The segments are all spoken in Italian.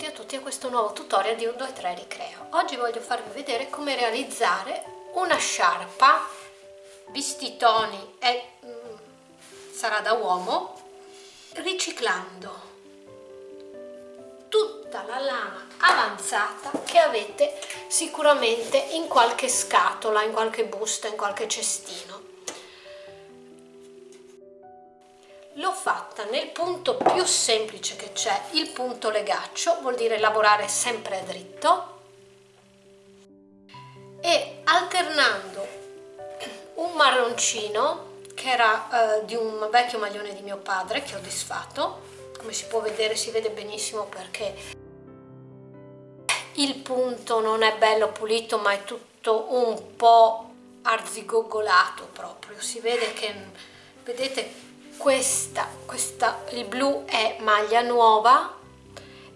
benvenuti a tutti a questo nuovo tutorial di 1, 2, 3 Ricreo. Oggi voglio farvi vedere come realizzare una sciarpa vestitoni e mm, sarà da uomo riciclando tutta la lana avanzata che avete sicuramente in qualche scatola, in qualche busta, in qualche cestino. L'ho fatta nel punto più semplice che c'è, il punto legaccio, vuol dire lavorare sempre a dritto. E alternando un marroncino che era eh, di un vecchio maglione di mio padre che ho disfatto, come si può vedere si vede benissimo perché il punto non è bello pulito ma è tutto un po' arzigogolato proprio, si vede che vedete questa, questa, il blu è maglia nuova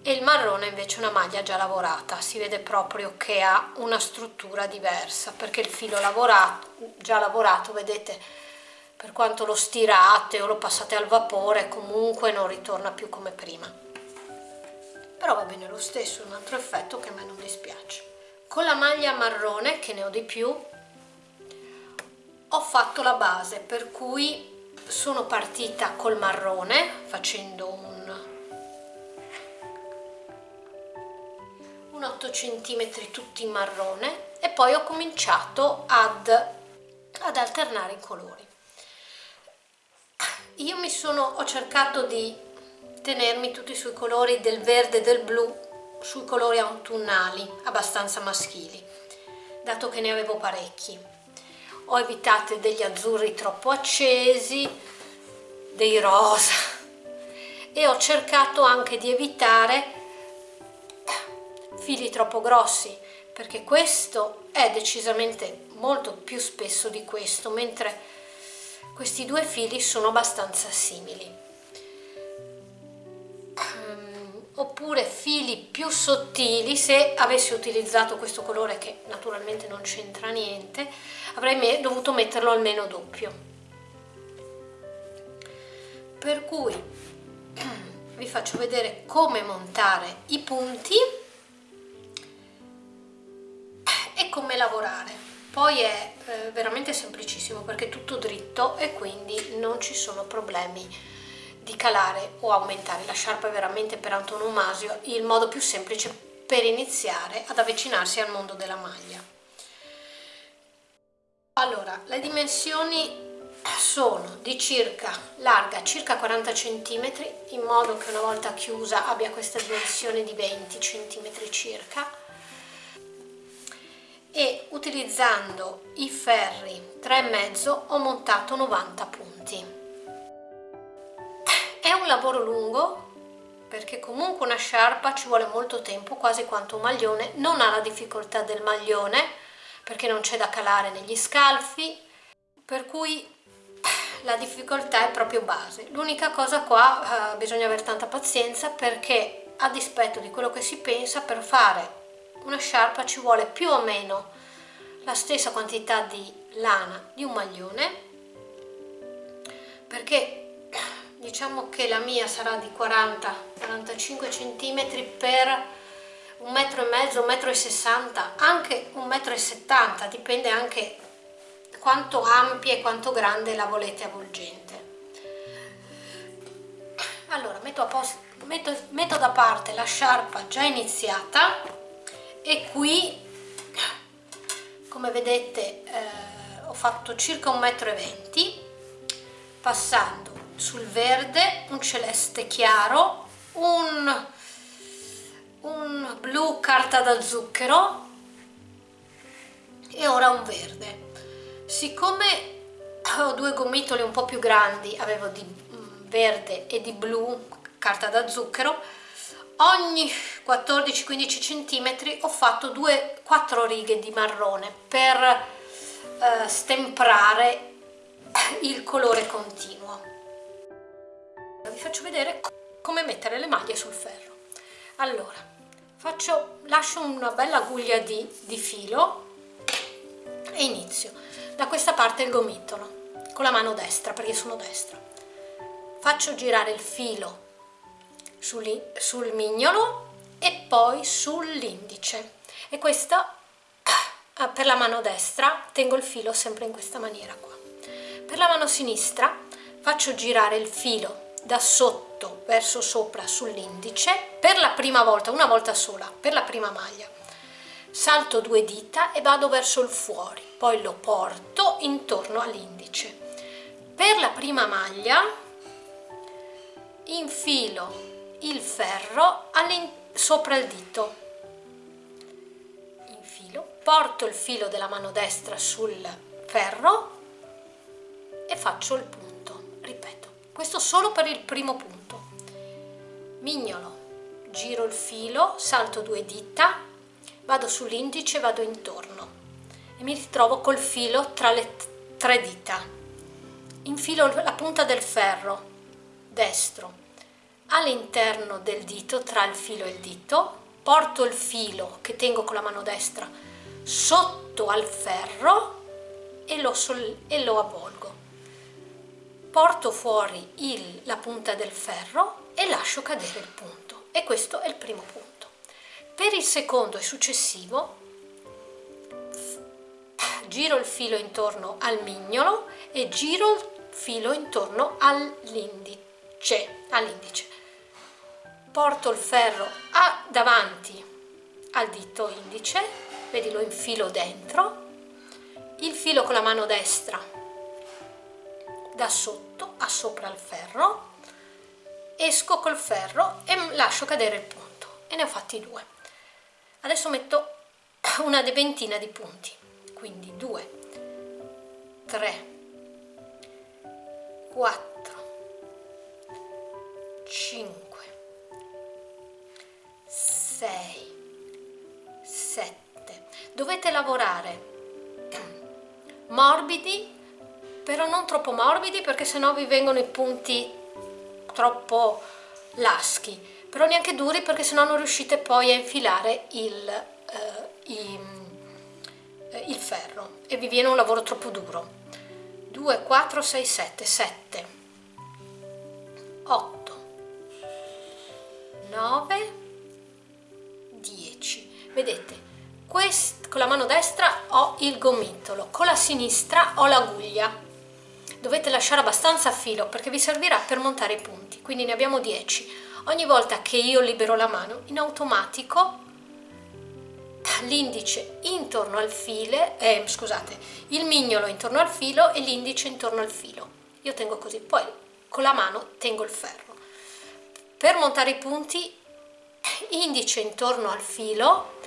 e il marrone invece è una maglia già lavorata, si vede proprio che ha una struttura diversa perché il filo lavorato, già lavorato, vedete, per quanto lo stirate o lo passate al vapore comunque non ritorna più come prima. Però va bene lo stesso, un altro effetto che a me non dispiace. Con la maglia marrone, che ne ho di più, ho fatto la base per cui sono partita col marrone facendo un, un 8 cm tutti in marrone e poi ho cominciato ad, ad alternare i colori. Io mi sono ho cercato di tenermi tutti sui colori del verde e del blu sui colori autunnali abbastanza maschili dato che ne avevo parecchi ho evitato degli azzurri troppo accesi, dei rosa. E ho cercato anche di evitare fili troppo grossi perché questo è decisamente molto più spesso di questo mentre questi due fili sono abbastanza simili oppure fili più sottili se avessi utilizzato questo colore che naturalmente non c'entra niente avrei dovuto metterlo almeno doppio. Per cui vi faccio vedere come montare i punti e come lavorare. Poi è eh, veramente semplicissimo perché è tutto dritto e quindi non ci sono problemi di calare o aumentare. La sciarpa è veramente per antonomasio il modo più semplice per iniziare ad avvicinarsi al mondo della maglia. Allora le dimensioni sono di circa larga circa 40 cm in modo che una volta chiusa abbia questa dimensione di 20 cm circa. E utilizzando i ferri 3,5 ho montato 90 punti un lavoro lungo perché comunque una sciarpa ci vuole molto tempo, quasi quanto un maglione, non ha la difficoltà del maglione perché non c'è da calare negli scalfi, per cui la difficoltà è proprio base. L'unica cosa qua eh, bisogna avere tanta pazienza perché a dispetto di quello che si pensa per fare una sciarpa ci vuole più o meno la stessa quantità di lana di un maglione perché diciamo che la mia sarà di 40-45 cm per un metro e mezzo, un metro e sessanta, anche un metro e settanta, dipende anche quanto ampia e quanto grande la volete avvolgente. Allora, metto, a posto, metto, metto da parte la sciarpa già iniziata e qui, come vedete, eh, ho fatto circa un metro e venti, passando sul verde un celeste chiaro un, un blu carta da zucchero e ora un verde. Siccome ho due gomitoli un po' più grandi avevo di mm, verde e di blu carta da zucchero ogni 14-15 cm ho fatto 2-4 righe di marrone per eh, stemprare il colore continuo vi faccio vedere come mettere le maglie sul ferro. Allora faccio, lascio una bella guglia di, di filo e inizio. Da questa parte il gomitolo con la mano destra perché sono destra. Faccio girare il filo sul, sul mignolo e poi sull'indice. E questa ah, per la mano destra tengo il filo sempre in questa maniera qua. Per la mano sinistra faccio girare il filo da sotto verso sopra sull'indice per la prima volta, una volta sola, per la prima maglia. Salto due dita e vado verso il fuori poi lo porto intorno all'indice. Per la prima maglia infilo il ferro sopra il dito. Infilo porto il filo della mano destra sul ferro e faccio il punto. Ripeto questo solo per il primo punto. Mignolo giro il filo salto due dita vado sull'indice vado intorno e mi ritrovo col filo tra le tre dita. Infilo la punta del ferro destro. All'interno del dito tra il filo e il dito porto il filo che tengo con la mano destra sotto al ferro e lo, e lo avvolgo porto fuori il, la punta del ferro e lascio cadere il punto. E questo è il primo punto. Per il secondo e successivo giro il filo intorno al mignolo e giro il filo intorno all'indice all'indice. Porto il ferro a, davanti al dito indice vedi lo infilo dentro. Il filo con la mano destra da sotto a sopra il ferro esco col ferro e lascio cadere il punto. E ne ho fatti due. Adesso metto una ventina di punti. Quindi 2 3 4 5 6 7 dovete lavorare morbidi però non troppo morbidi perché sennò vi vengono i punti troppo laschi. Però neanche duri perché sennò non riuscite poi a infilare il, eh, i, eh, il ferro. E vi viene un lavoro troppo duro. 2 4 6 7 7 8 9 10 vedete quest, con la mano destra ho il gomitolo con la sinistra ho l'aguglia dovete lasciare abbastanza filo perché vi servirà per montare i punti quindi ne abbiamo 10 ogni volta che io libero la mano in automatico l'indice intorno al filo eh, scusate il mignolo intorno al filo e l'indice intorno al filo. Io tengo così poi con la mano tengo il ferro. Per montare i punti indice intorno al filo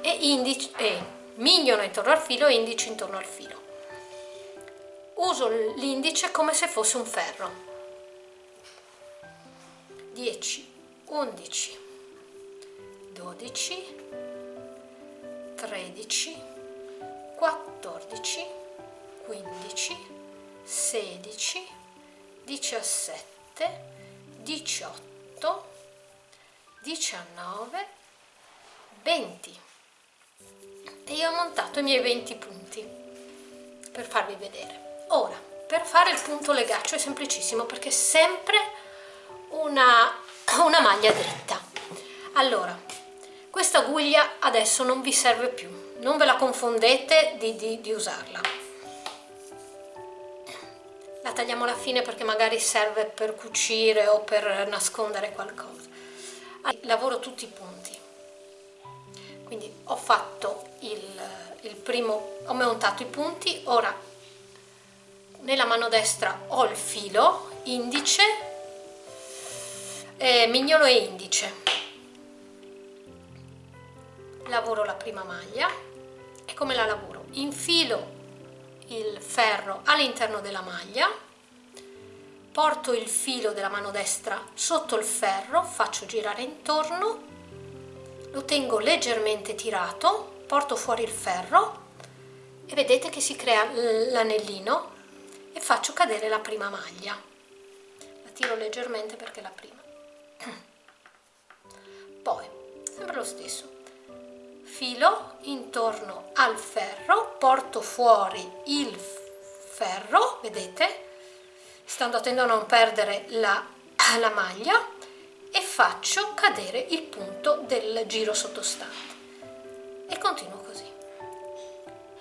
e, indice, eh, mignolo intorno al filo e indice intorno al filo. Uso l'indice come se fosse un ferro. 10, 11, 12, 13, 14, 15, 16, 17, 18, 19 20 e io ho montato i miei 20 punti per farvi vedere ora per fare il punto legaccio è semplicissimo perché è sempre una, una maglia dritta. Allora questa aguglia adesso non vi serve più. Non ve la confondete di, di, di usarla. La tagliamo alla fine perché magari serve per cucire o per nascondere qualcosa. Lavoro tutti i punti. Quindi ho fatto il, il primo ho montato i punti. Ora nella mano destra ho il filo indice eh, mignolo e indice. Lavoro la prima maglia. E come la lavoro? Infilo il ferro all'interno della maglia porto il filo della mano destra sotto il ferro, faccio girare intorno, lo tengo leggermente tirato, porto fuori il ferro e vedete che si crea l'anellino e faccio cadere la prima maglia. La tiro leggermente perché è la prima. Poi, sempre lo stesso, filo intorno al ferro, porto fuori il ferro, vedete? stando attento a non perdere la, la maglia e faccio cadere il punto del giro sottostante e continuo così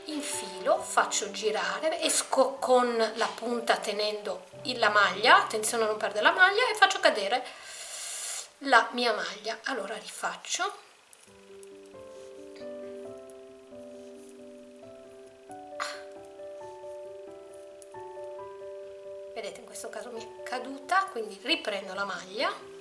infilo faccio girare esco con la punta tenendo la maglia attenzione a non perdere la maglia e faccio cadere la mia maglia. Allora rifaccio. Vedete in questo caso mi è caduta quindi riprendo la maglia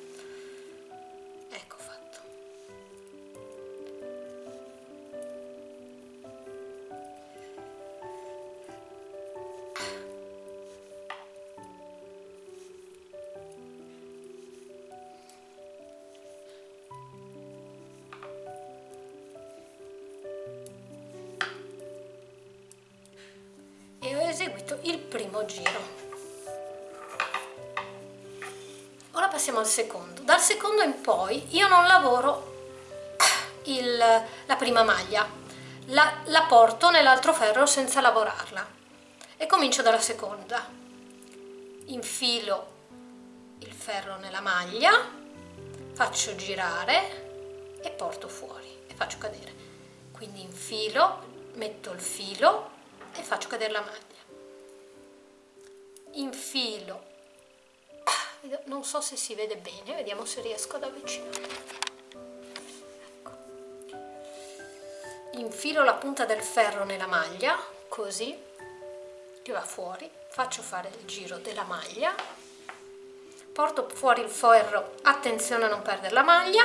poi io non lavoro il, la prima maglia. La, la porto nell'altro ferro senza lavorarla. E comincio dalla seconda. Infilo il ferro nella maglia faccio girare e porto fuori e faccio cadere. Quindi infilo metto il filo e faccio cadere la maglia. Infilo non so se si vede bene vediamo se riesco ad avvicinare ecco. infilo la punta del ferro nella maglia così che va fuori. Faccio fare il giro della maglia. Porto fuori il ferro attenzione a non perdere la maglia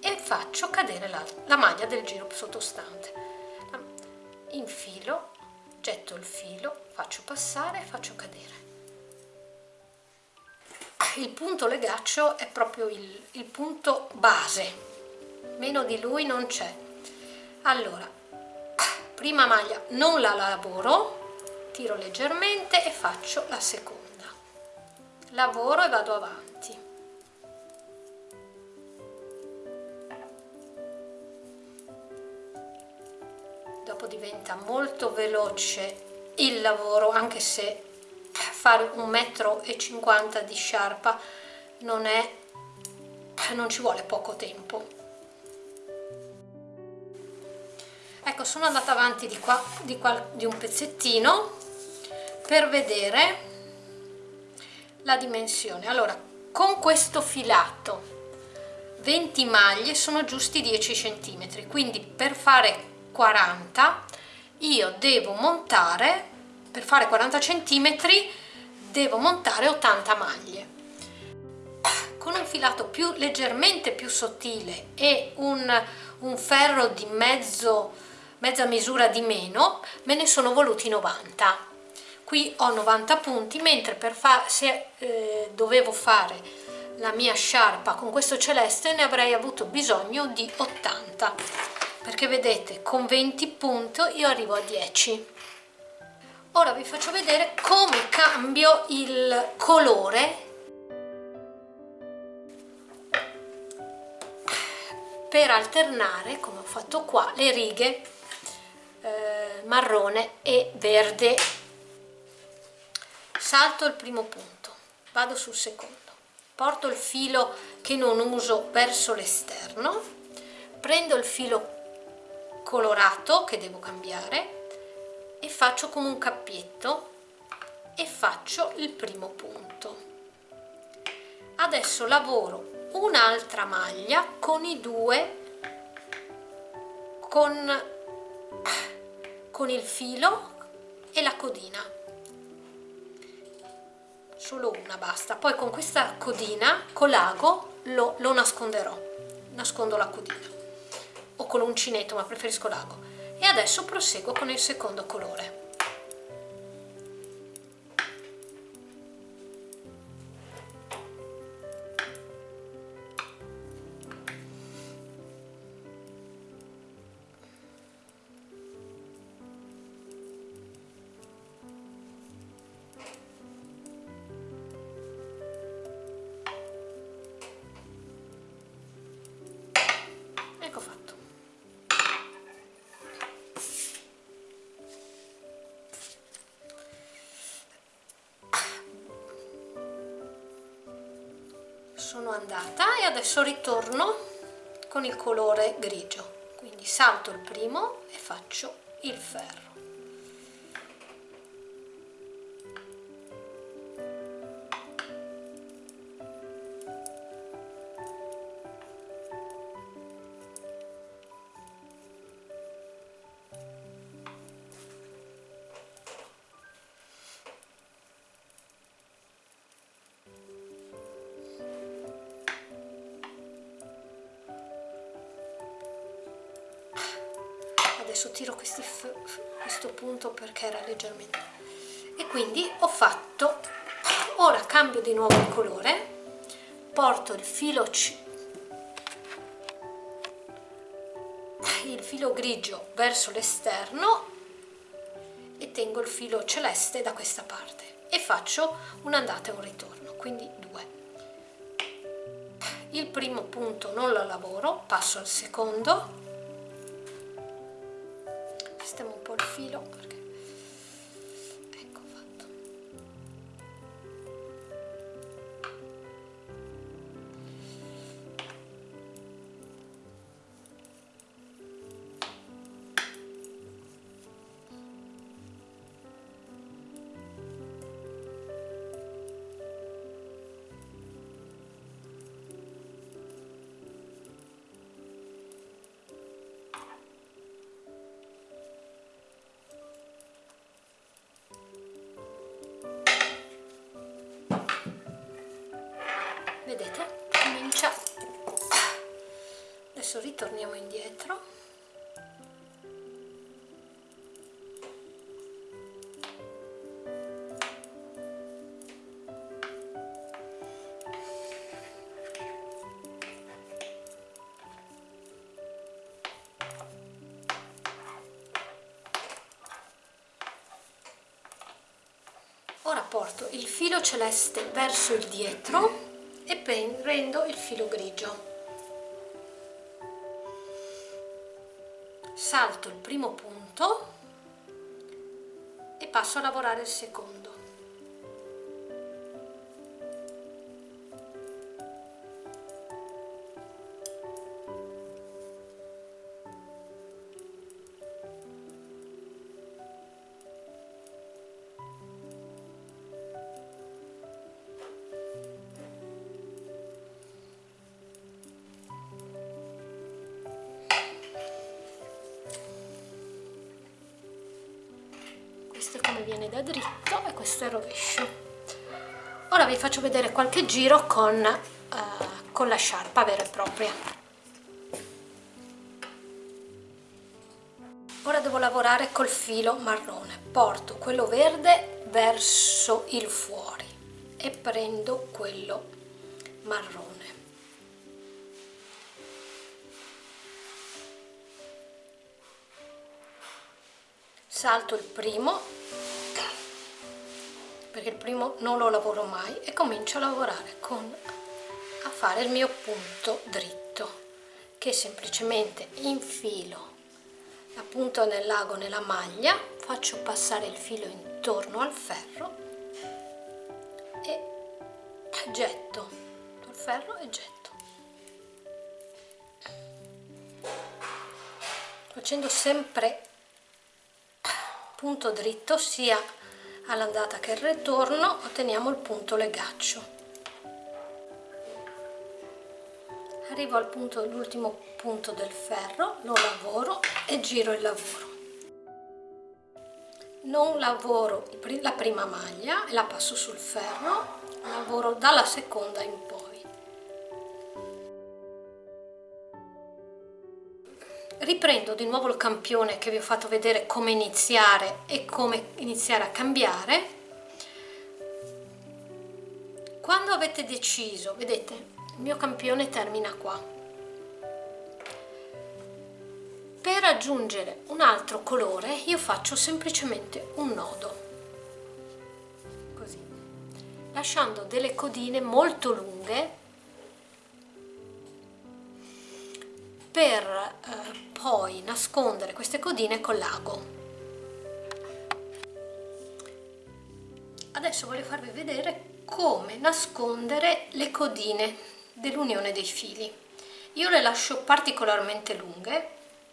e faccio cadere la, la maglia del giro sottostante. Infilo getto il filo faccio passare e faccio cadere il punto legaccio è proprio il, il punto base. Meno di lui non c'è. Allora prima maglia non la lavoro tiro leggermente e faccio la seconda. Lavoro e vado avanti. Dopo diventa molto veloce il lavoro anche se fare un metro e cinquanta di sciarpa non è non ci vuole poco tempo. Ecco sono andata avanti di qua di, qua, di un pezzettino per vedere la dimensione. Allora con questo filato 20 maglie sono giusti 10 centimetri quindi per fare 40 io devo montare per fare 40 centimetri devo montare 80 maglie. Con un filato più leggermente più sottile e un, un ferro di mezzo, mezza misura di meno me ne sono voluti 90 qui ho 90 punti mentre per fare se eh, dovevo fare la mia sciarpa con questo celeste ne avrei avuto bisogno di 80 perché vedete con 20 punti io arrivo a 10 ora vi faccio vedere come cambio il colore. Per alternare come ho fatto qua le righe eh, marrone e verde. Salto il primo punto vado sul secondo. Porto il filo che non uso verso l'esterno. Prendo il filo colorato che devo cambiare e faccio come un cappietto e faccio il primo punto. Adesso lavoro un'altra maglia con i due con, con il filo e la codina. Solo una basta. Poi con questa codina con l'ago lo, lo nasconderò. Nascondo la codina. O con l'uncinetto ma preferisco l'ago e adesso proseguo con il secondo colore sono andata e adesso ritorno con il colore grigio. Quindi salto il primo e faccio il ferro adesso tiro questi questo punto perché era leggermente. E quindi ho fatto ora cambio di nuovo il colore porto il filo il filo grigio verso l'esterno e tengo il filo celeste da questa parte e faccio un'andata e un ritorno quindi due. Il primo punto non lo lavoro passo al secondo adesso ritorniamo indietro. Ora porto il filo celeste verso il dietro e prendo il filo grigio salto il primo punto e passo a lavorare il secondo è dritto e questo è rovescio. Ora vi faccio vedere qualche giro con, uh, con la sciarpa vera e propria. Ora devo lavorare col filo marrone. Porto quello verde verso il fuori e prendo quello marrone. Salto il primo perché il primo non lo lavoro mai e comincio a lavorare con a fare il mio punto dritto che semplicemente infilo la punta nell'ago nella maglia faccio passare il filo intorno al ferro e getto. Il ferro e getto. Facendo sempre punto dritto sia all'andata che al ritorno otteniamo il punto legaccio arrivo al punto l'ultimo punto del ferro lo lavoro e giro il lavoro. Non lavoro la prima maglia la passo sul ferro lavoro dalla seconda in poi riprendo di nuovo il campione che vi ho fatto vedere come iniziare e come iniziare a cambiare. Quando avete deciso vedete il mio campione termina qua. Per aggiungere un altro colore io faccio semplicemente un nodo. Così. Lasciando delle codine molto lunghe per eh, poi nascondere queste codine con l'ago. Adesso voglio farvi vedere come nascondere le codine dell'unione dei fili. Io le lascio particolarmente lunghe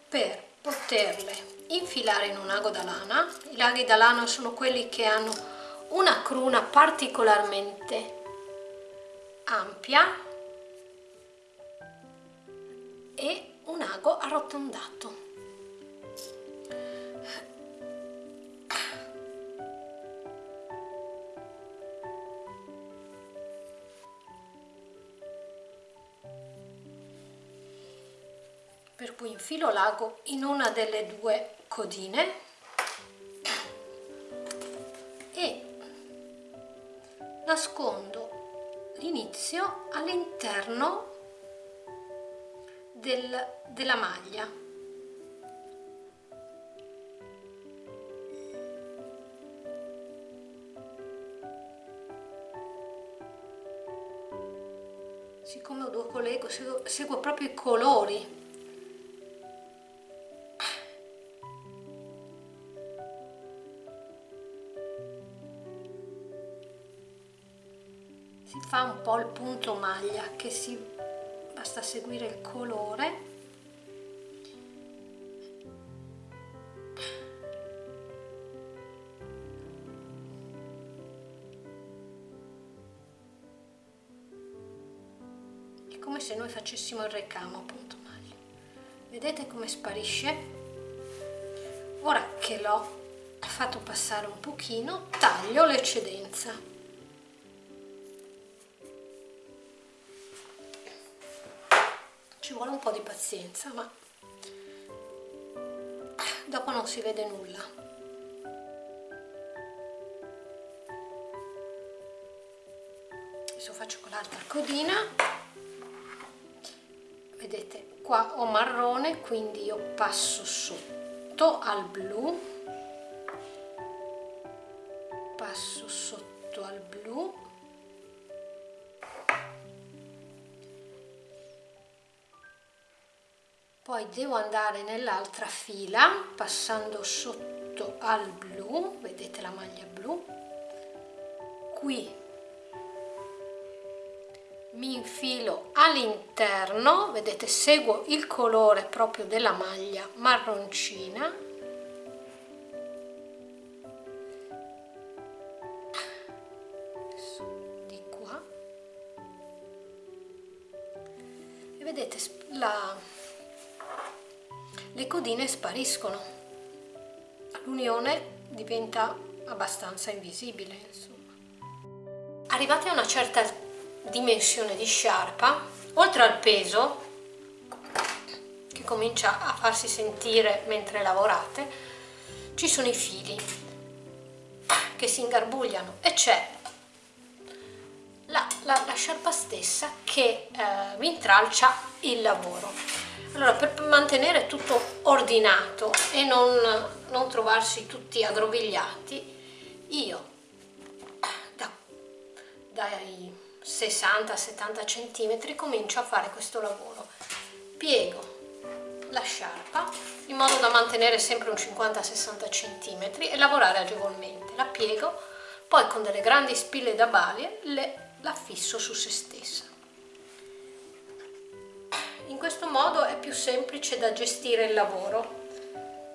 per poterle infilare in un ago da lana i laghi da lana sono quelli che hanno una cruna particolarmente ampia e un ago arrotondato per cui infilo l'ago in una delle due codine e nascondo l'inizio all'interno del, della maglia. Siccome due collego seguo, seguo proprio i colori. Fa un po' il punto maglia che si basta seguire il colore. È come se noi facessimo il recamo punto maglia vedete come sparisce? Ora che l'ho fatto passare un pochino taglio l'eccedenza vuole un po' di pazienza ma dopo non si vede nulla. Adesso faccio con l'altra codina. Vedete qua ho marrone quindi io passo sotto al blu. Passo sotto al blu poi devo andare nell'altra fila passando sotto al blu. Vedete la maglia blu? Qui. Mi infilo all'interno. Vedete seguo il colore proprio della maglia marroncina. Vedete la le codine spariscono l'unione diventa abbastanza invisibile insomma. arrivati a una certa dimensione di sciarpa oltre al peso che comincia a farsi sentire mentre lavorate ci sono i fili che si ingarbugliano e c'è la, la, la, sciarpa stessa che eh, vi intralcia il lavoro allora, per mantenere tutto ordinato e non, non trovarsi tutti aggrovigliati, io da, dai 60-70 cm comincio a fare questo lavoro. Piego la sciarpa in modo da mantenere sempre un 50-60 cm e lavorare agevolmente. La piego, poi con delle grandi spille da balie le, la fisso su se stessa. In questo modo è più semplice da gestire il lavoro.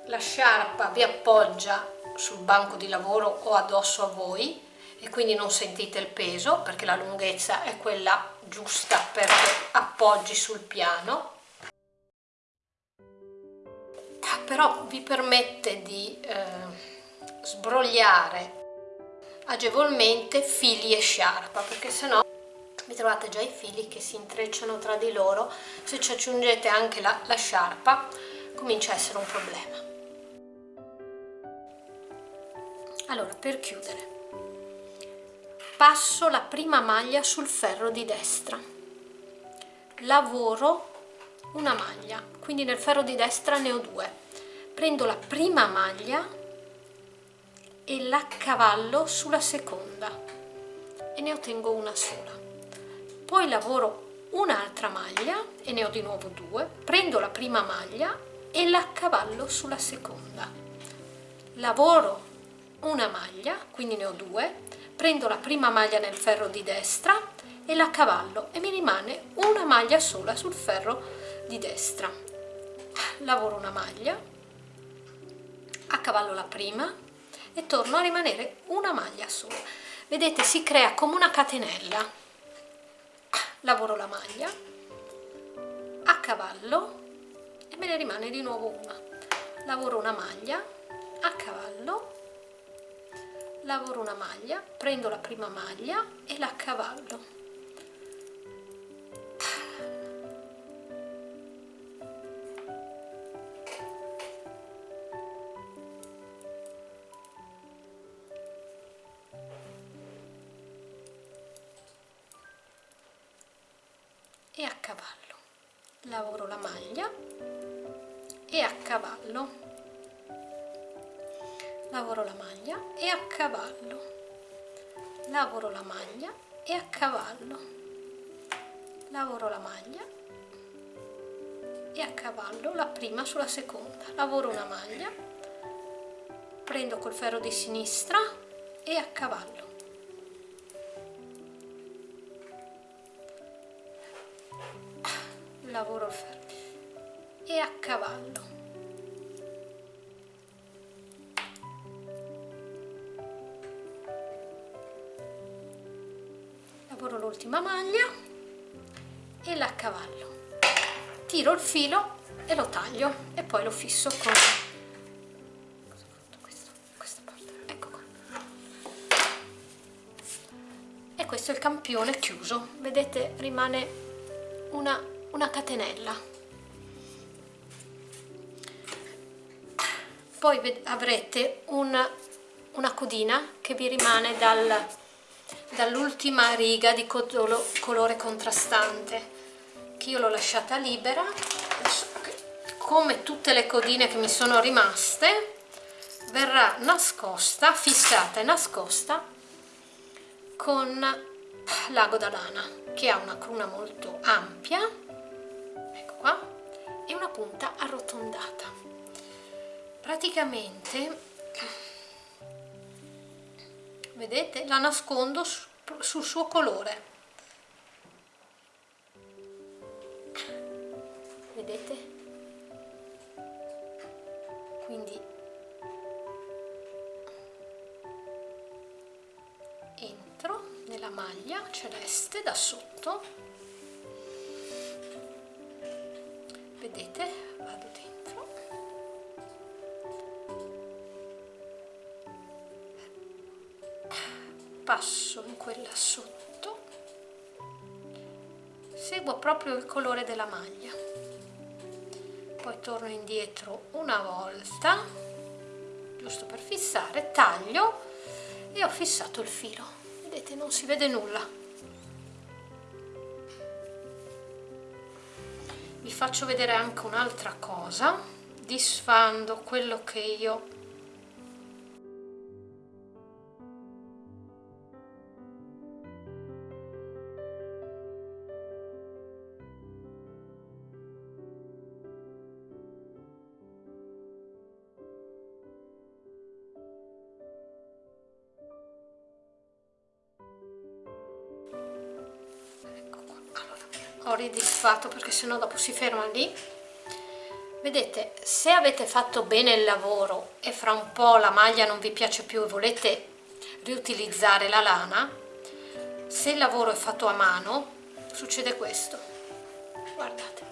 La sciarpa vi appoggia sul banco di lavoro o addosso a voi e quindi non sentite il peso perché la lunghezza è quella giusta perché appoggi sul piano però vi permette di eh, sbrogliare agevolmente fili e sciarpa perché sennò vi trovate già i fili che si intrecciano tra di loro. Se ci aggiungete anche la, la sciarpa comincia a essere un problema. Allora per chiudere passo la prima maglia sul ferro di destra. Lavoro una maglia quindi nel ferro di destra ne ho due. Prendo la prima maglia e la cavallo sulla seconda e ne ottengo una sola poi lavoro un'altra maglia e ne ho di nuovo due prendo la prima maglia e la cavallo sulla seconda. Lavoro una maglia quindi ne ho due prendo la prima maglia nel ferro di destra e la cavallo e mi rimane una maglia sola sul ferro di destra. Lavoro una maglia accavallo la prima e torno a rimanere una maglia sola. Vedete si crea come una catenella lavoro la maglia a cavallo e me ne rimane di nuovo una. Lavoro una maglia a cavallo lavoro una maglia prendo la prima maglia e la cavallo e a cavallo. Lavoro la maglia e a cavallo. Lavoro la maglia e a cavallo. Lavoro la maglia e a cavallo. Lavoro la maglia e a cavallo la prima sulla seconda. Lavoro una maglia prendo col ferro di sinistra e a cavallo e a cavallo. Lavoro l'ultima maglia e la cavallo. Tiro il filo e lo taglio e poi lo fisso con ecco questo è il campione chiuso. Vedete rimane una una catenella poi avrete una, una codina che vi rimane dal, dall'ultima riga di colore contrastante che io l'ho lasciata libera. Come tutte le codine che mi sono rimaste verrà nascosta, fissata e nascosta con l'ago da lana che ha una cruna molto ampia. Qua. E una punta arrotondata praticamente vedete la nascondo sul suo colore. Vedete? Quindi entro nella maglia celeste da sotto passo in quella sotto seguo proprio il colore della maglia. Poi torno indietro una volta giusto per fissare taglio e ho fissato il filo. Vedete non si vede nulla. Vi faccio vedere anche un'altra cosa disfando quello che io ridisfatto perché sennò dopo si ferma lì. Vedete se avete fatto bene il lavoro e fra un po' la maglia non vi piace più e volete riutilizzare la lana se il lavoro è fatto a mano succede questo. Guardate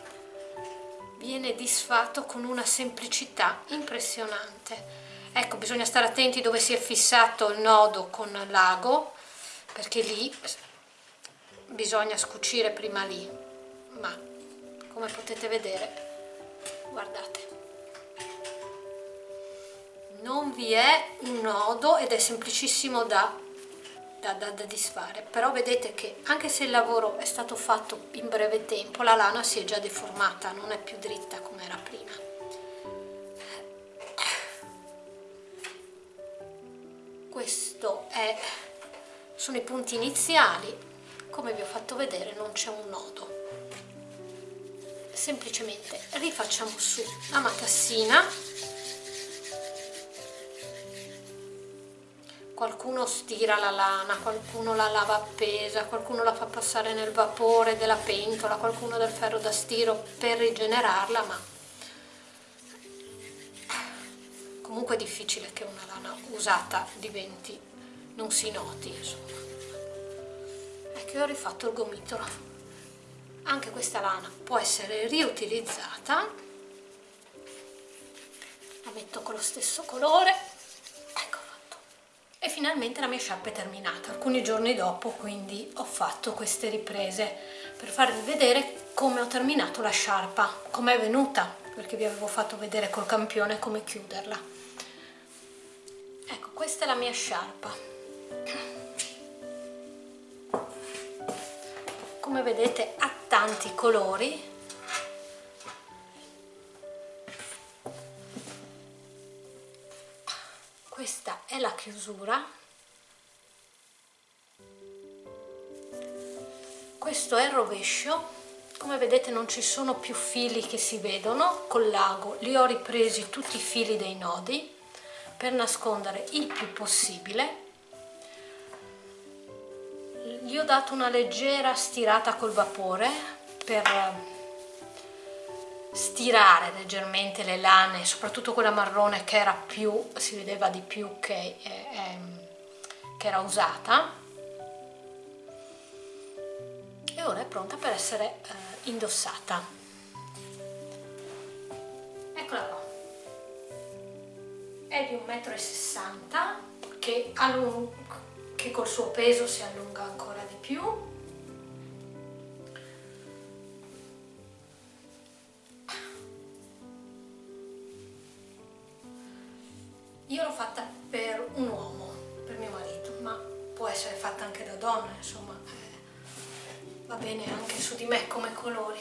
viene disfatto con una semplicità impressionante. Ecco bisogna stare attenti dove si è fissato il nodo con l'ago perché lì bisogna scucire prima lì ma come potete vedere guardate. Non vi è un nodo ed è semplicissimo da, da, da, da disfare. Però vedete che anche se il lavoro è stato fatto in breve tempo la lana si è già deformata non è più dritta come era prima. Questo è sono i punti iniziali. Come vi ho fatto vedere non c'è un nodo semplicemente rifacciamo su la matassina qualcuno stira la lana, qualcuno la lava appesa, qualcuno la fa passare nel vapore della pentola, qualcuno del ferro da stiro per rigenerarla, ma comunque è difficile che una lana usata diventi, non si noti, insomma. Ecco, ho rifatto il gomitolo. Anche questa lana può essere riutilizzata. La metto con lo stesso colore. E finalmente la mia sciarpa è terminata. Alcuni giorni dopo quindi ho fatto queste riprese per farvi vedere come ho terminato la sciarpa come è venuta perché vi avevo fatto vedere col campione come chiuderla. Ecco questa è la mia sciarpa come vedete ha tanti colori. Questa è la chiusura. Questo è il rovescio. Come vedete non ci sono più fili che si vedono col lago. Li ho ripresi tutti i fili dei nodi per nascondere il più possibile gli ho dato una leggera stirata col vapore per stirare leggermente le lane, soprattutto quella marrone che era più, si vedeva di più che, eh, ehm, che era usata e ora è pronta per essere eh, indossata. Eccola qua. È di 1,60 m che, che col suo peso si allunga ancora più Io l'ho fatta per un uomo, per mio marito, ma può essere fatta anche da donna, insomma, eh, va bene anche su di me come colori.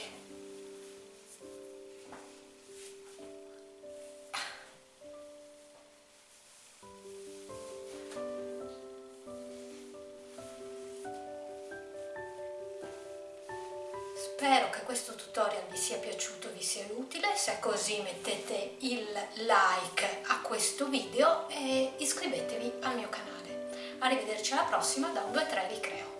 Questo video e iscrivetevi al mio canale. Arrivederci alla prossima da un 2-3 Ricreo.